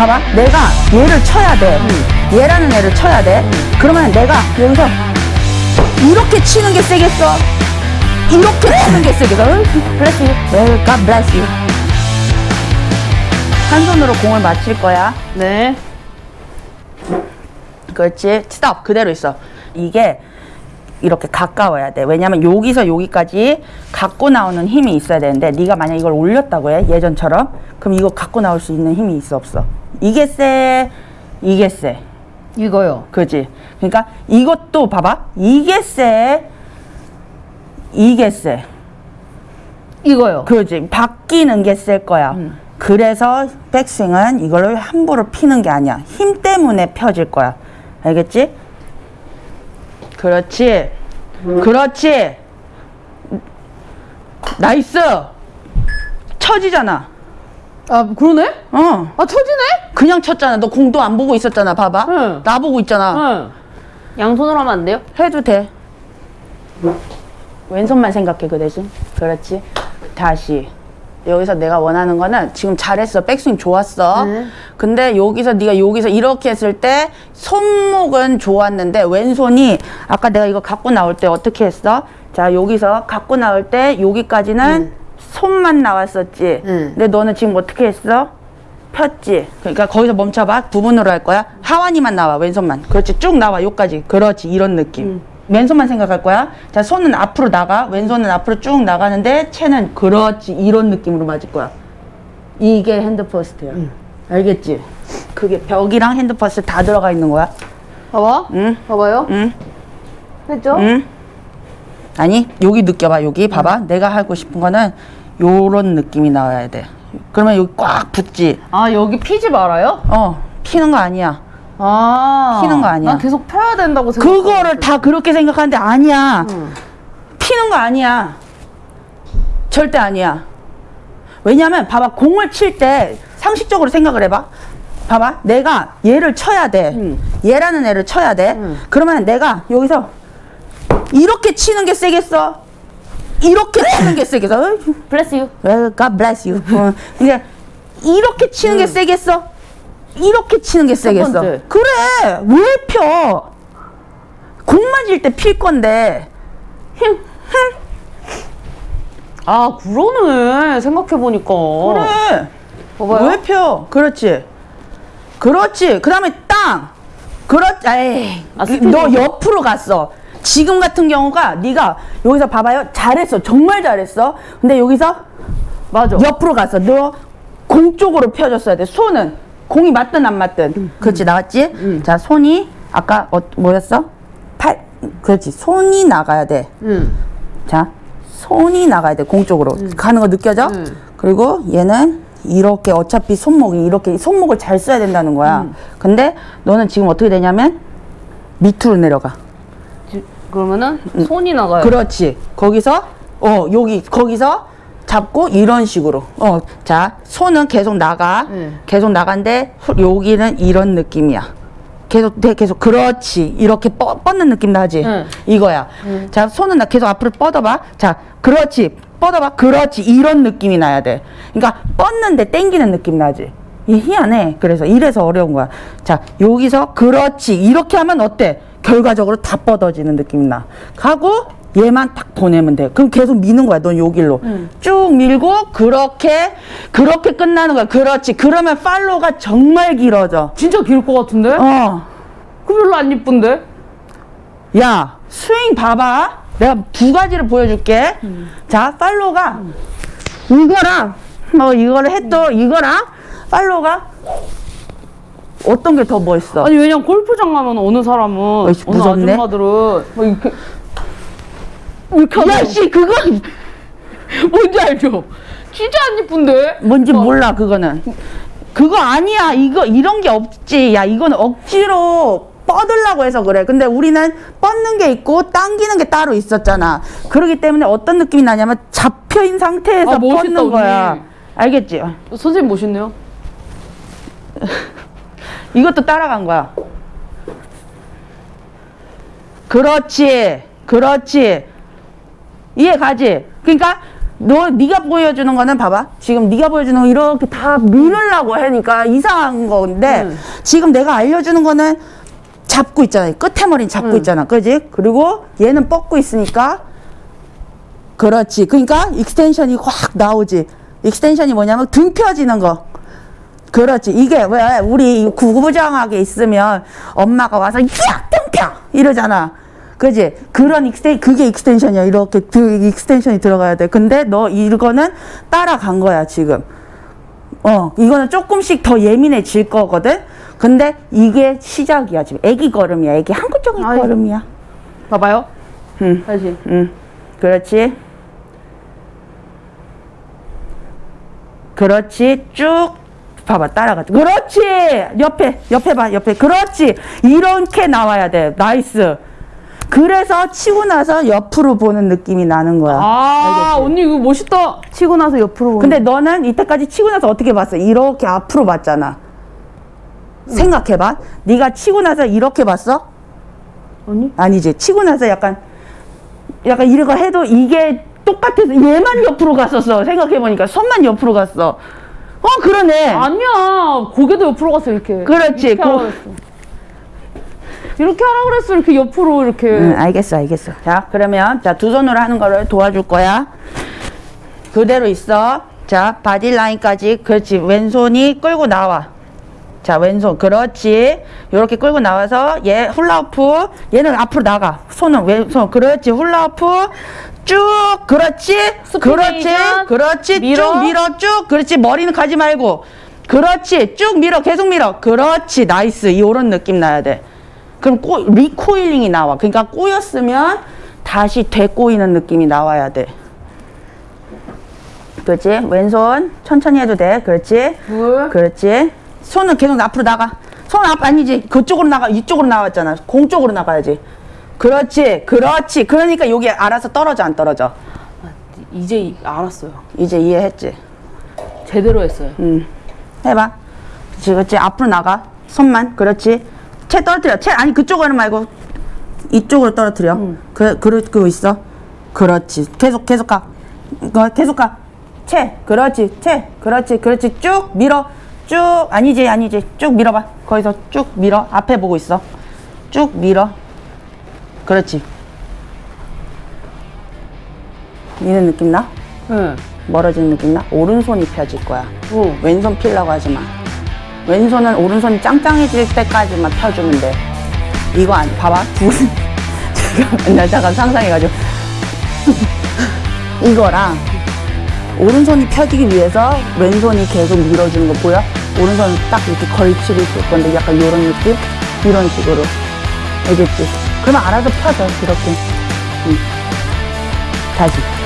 봐봐. 내가 얘를 쳐야 돼. 얘라는 애를 쳐야 돼. 그러면 내가 여기서 이렇게 치는 게 세겠어? 이렇게 치는 게 세겠어? bless you. 네, God bless you. 한 손으로 공을 맞힐 거야. 네. 그렇지. 스톱. 그대로 있어. 이게 이렇게 가까워야 돼. 왜냐면 여기서 여기까지 갖고 나오는 힘이 있어야 되는데 네가 만약 이걸 올렸다고 해. 예전처럼. 그럼 이거 갖고 나올 수 있는 힘이 있어 없어? 이게 세. 이게 세. 이거요. 그지? 그러니까 이것도 봐봐. 이게 세. 이게 세. 이거요. 그지? 바뀌는 게 셀 거야. 그래서 백스윙은 이걸 함부로 피는 게 아니야. 힘 때문에 펴질 거야. 알겠지? 그렇지. 그렇지. Nice. 쳐지잖아. 아, 그러네? 어. 아, 쳐지네? 그냥 쳤잖아. 너 공도 안 보고 있었잖아. 봐봐. 응. 나 보고 있잖아. 응. 양손으로 하면 안 돼요? 해도 돼. 왼손만 생각해 그 대신. 그렇지. 다시. 여기서 내가 원하는 거는 지금 잘했어. 백스윙 좋았어. 네. 근데 여기서 네가 여기서 이렇게 했을 때 손목은 좋았는데 왼손이 아까 내가 이거 갖고 나올 때 어떻게 했어? 자 여기서 갖고 나올 때 여기까지는 손만 나왔었지. 응. 근데 너는 지금 어떻게 했어? 폈지. 그러니까 거기서 멈춰봐. 부분으로 할 거야. 하완이만 나와. 왼손만. 그렇지. 쭉 나와. 요까지. 그렇지. 이런 느낌. 왼손만 생각할 거야. 자, 손은 앞으로 나가. 왼손은 앞으로 쭉 나가는데 채는 그렇지. 이런 느낌으로 맞을 거야. 이게 핸드퍼스트야. 알겠지? 그게 벽이랑 hand first 다 들어가 있는 거야. 봐봐. 응? 봐봐요. 응? 했죠? 응? 아니, 여기 느껴봐. 여기 봐봐. 내가 하고 싶은 거는 요런 느낌이 나와야 돼. 그러면 여기 꽉 붙지. 아, 여기 피지 말아요? 어, 피는 거 아니야. 아. 피는 거 아니야. 난 계속 펴야 된다고 생각 그거를 다 그렇게 생각하는데 아니야. 응. 피는 거 아니야. 절대 아니야. 왜냐면 봐봐 공을 칠 때 상식적으로 생각을 해봐. 봐봐 내가 얘를 쳐야 돼. 응. 얘라는 애를 쳐야 돼. 응. 그러면 내가 여기서 이렇게 치는 게 세겠어? 이렇게 치는 게 세겠어? Bless you. Well, God bless you. 어, 그러니까 이렇게 치는 게 세겠어? 이렇게 치는 게 세겠어? 그래 왜 펴? 공 맞을 때 필 건데 힘, 아, 그러네. 생각해보니까. 그래 봐봐요. 왜 펴? 그렇지 그렇지 그 다음에 땅 그렇지 에이 아, 너 옆으로 갔어 지금 같은 경우가 네가 여기서 봐봐요 잘했어 정말 잘했어 근데 여기서 맞아. 옆으로 갔어. 너 공 쪽으로 펴줬어야 돼. 손은 공이 맞든 안 맞든. 그렇지 나왔지? 자 손이 아까 어, 뭐였어? 팔. 그렇지 손이 나가야 돼. 응. 자 손이 나가야 돼. 공 쪽으로 가는 거 느껴져? 응. 그리고 얘는 이렇게 어차피 손목이 이렇게 손목을 잘 써야 된다는 거야. 근데 너는 지금 어떻게 되냐면 밑으로 내려가. 지- 그러면은 손이 나가요. 그렇지. 거기서 어 여기 거기서 잡고 이런 식으로. 어, 자 손은 계속 나가. 응. 계속 나간데 후- 여기는 이런 느낌이야. 계속 돼 계속 그렇지 이렇게 뻗, 뻗는 느낌 나지 응. 이거야 자 손은 나 계속 앞으로 뻗어봐 자 그렇지 뻗어봐 그렇지 이런 느낌이 나야 돼 그러니까 뻗는데 땡기는 느낌 나지 이 희한해 그래서 이래서 어려운 거야 자 여기서 그렇지 이렇게 하면 어때 결과적으로 다 뻗어지는 느낌이 나. 가고 얘만 딱 보내면 돼 그럼 계속 미는 거야 넌 여길로. 쭉 밀고 그렇게 그렇게 끝나는 거야. 그렇지. 그러면 팔로우가 정말 길어져. 진짜 길 것 같은데? 어. 그 별로 안 이쁜데? 야, 스윙 봐봐. 내가 두 가지를 보여줄게. 자, 팔로가 이거랑 뭐 이거를 해도 이거랑 팔로가 어떤 게 더 멋있어? 아니 왜냐면 골프장 가면 어느 사람은 어이씨, 어느 무섭네. 아줌마들은 막 이렇게 이렇게 야, 하고 씨, 그거 뭔지 알죠? 진짜 안 이쁜데? 뭔지 어. 몰라, 그거는. 그거 아니야. 이거 이런 게 없지. 야, 이거는 억지로 뻗으려고 해서 그래. 근데 우리는 뻗는 게 있고 당기는 게 따로 있었잖아. 그렇기 때문에 어떤 느낌이 나냐면 잡혀 있는 상태에서 아, 멋있다, 뻗는 거야. 언니. 알겠지? 선생님 멋있네요. 이것도 따라간 거야. 그렇지. 그렇지. 이해 가지? 그러니까 너 네가 보여주는 거는 봐봐. 지금 네가 보여주는 거 이렇게 다 밀으려고 하니까 이상한 건데 응. 지금 내가 알려주는 거는 잡고 있잖아. 끝에 머리는 잡고 있잖아. 그지? 그리고 얘는 뻗고 있으니까 그렇지. 그러니까 extension이 확 나오지. extension이 뭐냐면 등 펴지는 거. 그렇지. 이게 왜 우리 구부정하게 있으면 엄마가 와서 야, 등 펴! 이러잖아. 그지? 그런 exten, 그게 extension이야. 이렇게 그 extension이 들어가야 돼. 근데 너 이거는 따라간 거야, 지금. 어, 이거는 조금씩 더 예민해질 거거든? 근데 이게 시작이야, 지금. 애기 걸음이야. 애기 한국적인 아이. 걸음이야. 봐봐요. 응. 다시. 응. 그렇지. 그렇지. 쭉 봐봐. 따라가자. 그렇지. 옆에, 옆에 봐. 옆에. 그렇지. 이렇게 나와야 돼. nice. 그래서 치고 나서 옆으로 보는 느낌이 나는 거야. 아, 알겠지? 언니 이거 멋있다. 치고 나서 옆으로 보는. 근데 너는 이때까지 치고 나서 어떻게 봤어? 이렇게 앞으로 봤잖아. 생각해봐. 네가 치고 나서 이렇게 봤어? 언니? 아니지. 치고 나서 약간 약간 이런 거 해도 이게 똑같아서 얘만 옆으로 갔었어. 생각해보니까 손만 옆으로 갔어. 어 그러네. 아니야. 고개도 옆으로 갔어, 이렇게. 그렇지. 이렇게 고-. 이렇게 하라 그랬어, 이렇게 옆으로, 이렇게. 응, 알겠어, 알겠어. 자, 그러면 자 두 손으로 하는 거를 도와줄 거야. 그대로 있어. 자, body line까지. 그렇지. 왼손이 끌고 나와. 자, 왼손. 그렇지. 요렇게 끌고 나와서 얘 훌라후프. 얘는 앞으로 나가. 손은 왼손. 그렇지. 훌라후프. 쭉. 그렇지. 그렇지. 그렇지. 밀어. 쭉 밀어. 쭉. 그렇지. 머리는 가지 말고. 그렇지. 쭉 밀어. 계속 밀어. 그렇지. nice. 요런 느낌 나야 돼. 그럼 꼬, recoiling이 나와. 그러니까 꼬였으면 다시 되꼬이는 느낌이 나와야 돼. 그렇지? 왼손 천천히 해도 돼. 그렇지? 둘. 그렇지? 손은 계속 앞으로 나가. 손 앞 아니지. 그쪽으로 나가. 이쪽으로 나왔잖아. 공 쪽으로 나가야지. 그렇지. 그렇지. 그러니까 여기 알아서 떨어져 안 떨어져. 이제 이- 알았어요. 이제 이해했지? 제대로 했어요. 응. 해봐. 그렇지, 그렇지. 앞으로 나가. 손만. 그렇지. 채 떨어뜨려. 채 아니 그쪽으로 말고 이쪽으로 떨어뜨려. 그 그러고 있어. 그렇지. 계속 계속 가. 어, 계속 가. 채. 그렇지. 채. 그렇지. 그렇지. 쭉 밀어. 쭉 아니지 아니지. 쭉 밀어봐. 거기서 쭉 밀어. 앞에 보고 있어. 쭉 밀어. 그렇지. 이런 느낌 나? 응. 멀어지는 느낌 나? 오른손이 펴질 거야. 어. 왼손 피려고 하지 마. 왼손은 오른손이 짱짱해질 때까지만 펴주면 돼. 이거 안, 봐봐. 두, 잠깐, 나 잠깐 상상해가지고. 이거랑 오른손이 펴지기 위해서 왼손이 계속 밀어주는 거 보여? 오른손 딱 이렇게 걸치고 있을 건데 약간 이런 느낌? 이런 식으로. 알겠지? 그러면 알아서 펴져, 이렇게. 응. 다시.